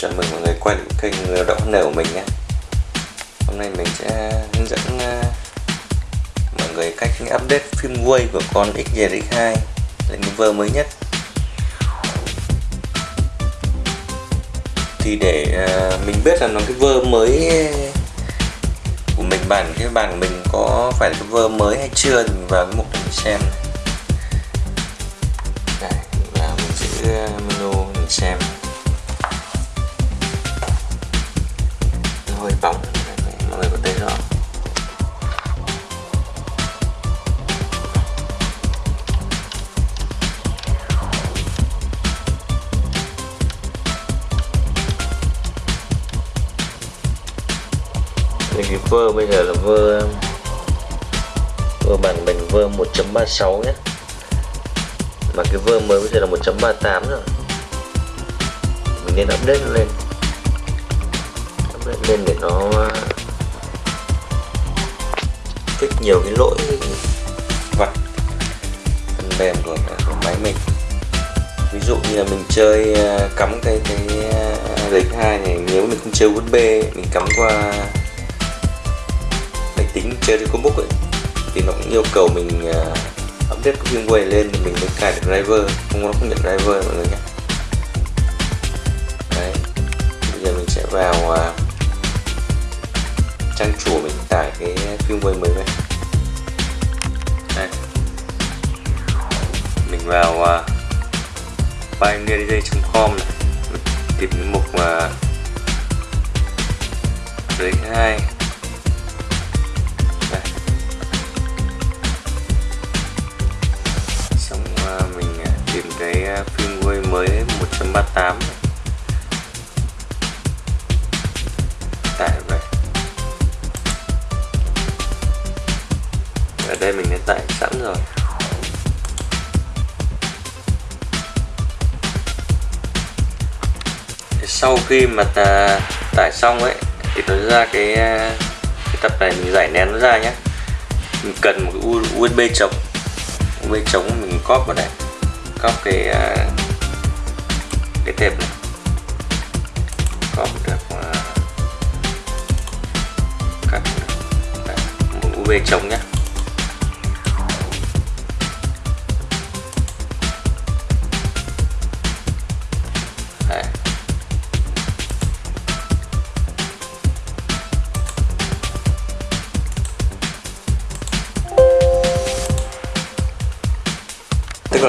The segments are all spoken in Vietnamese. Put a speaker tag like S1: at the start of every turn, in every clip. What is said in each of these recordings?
S1: Chào mừng mọi người quay lại kênh Lao động nở của mình nhé. Hôm nay mình sẽ hướng dẫn ờ, mọi người cách update phim của con xjx2 lên vơ mới nhất. Thì để ờ, mình biết là nó cái vơ mới của mình, bản, cái bản của mình có phải là cái vơ mới hay chưa thì mình vào cái mục để mình xem. này cái vơ bây giờ là vơ vơ bản mình vơ 1.36 nhé. Mà cái vơ mới bây giờ là 1.38 rồi. Mình nên update lên. Update lên để nó ờ, fix nhiều cái lỗi vặt phần mềm của, à, của máy mình. Ví dụ như là mình chơi ờ, cắm cái cái ờ, RX 2 này nếu mình không chơi USB mình cắm qua tính chơi trên combook ấy thì nó cũng yêu cầu mình uh, update cái firmware lên thì mình mới cài được driver không nó không nhận driver mọi người nhé. Đấy bây giờ mình sẽ vào uh, trang chủ mình tải cái firmware mới về đây. Mình vào à, uh, pioneerdj.com này. Tìm cái mục uh, RX2. Đây mình đã tải sẵn rồi. Sau khi mà ta tải xong ấy thì nó ra cái, à, cái tập này mình giải nén nó ra nhé mình cần một cái USB chống. USB chống mình cóp vào đây cóp cái à, cái tệp này. Cóp được à, cắt một USB chống nhé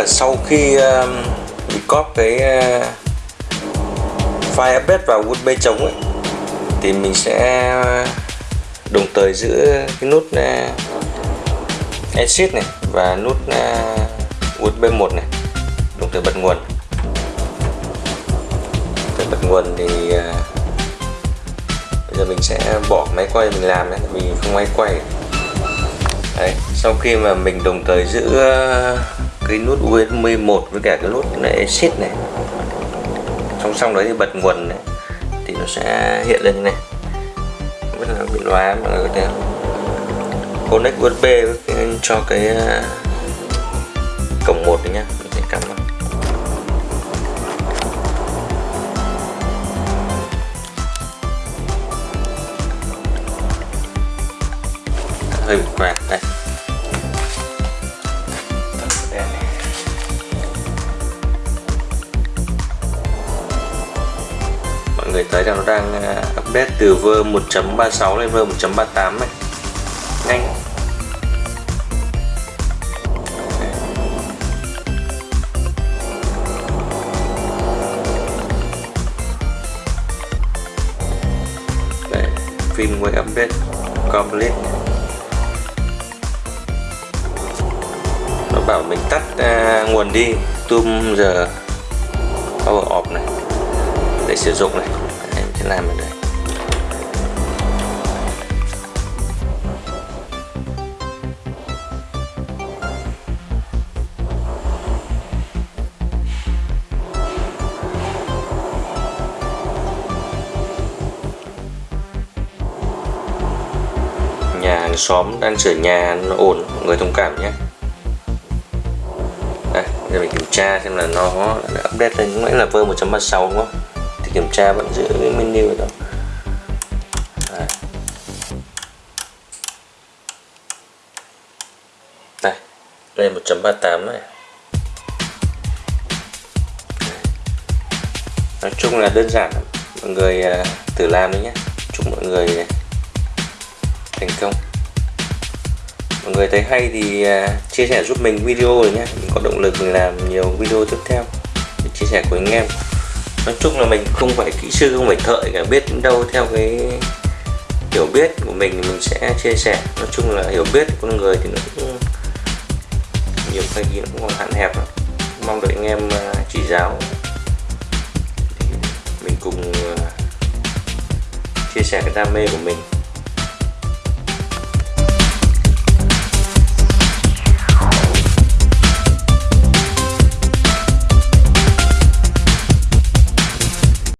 S1: là sau khi uh, cóp cái uh, file update vào USB chống ấy, thì mình sẽ đồng thời giữ cái nút uh, exit này và nút uh, USB 1 này đồng thời bật nguồn. Để bật nguồn thì uh, bây giờ mình sẽ bỏ máy quay mình làm đấy vì không máy quay. Đấy sau khi mà mình đồng thời giữ uh, cái nút USB 1 với cả cái nút này, exit này. Song song đấy thì bật nguồn này, thì nó sẽ hiện lên như này. Rất là bị loa mọi người có thể connect USB cho cái à, cổng một này nhá, mình sẽ cắm vào. Hơi bị quẹt đây. Mọi người thấy rằng nó đang à, update từ vơ 1.36 lên vơ 1.38 này nhanh. Đây, phim quay update complete. Nó bảo mình tắt uh, nguồn đi tum giờ. Power off này để sử dụng này. Em sẽ làm ở đây. Nhà hàng xóm đang sửa nhà, nó ổn mọi người thông cảm nhé. Đây giờ mình kiểm tra xem là nó đã update lên lúc nãy là vơ 136 đúng không? Kiểm tra vẫn giữ cái menu đó. Đây đây đây 1.38 này. Nói chung là đơn giản mọi người à, thử làm đi nhé chúc mọi người thành công. Mọi người thấy hay thì à, chia sẻ giúp mình video rồi nhé mình có động lực mình làm nhiều video tiếp theo. Để chia sẻ của anh em nói chung là mình không phải kỹ sư, không phải thợ cả, biết đến đâu theo cái hiểu biết của mình thì mình sẽ chia sẻ. Nói chung là hiểu biết của con người thì nó cũng nhiều cái gì nó cũng còn hạn hẹp lắm. mong đợi anh em à, chỉ giáo. Mình cùng à, chia sẻ cái đam mê của mình.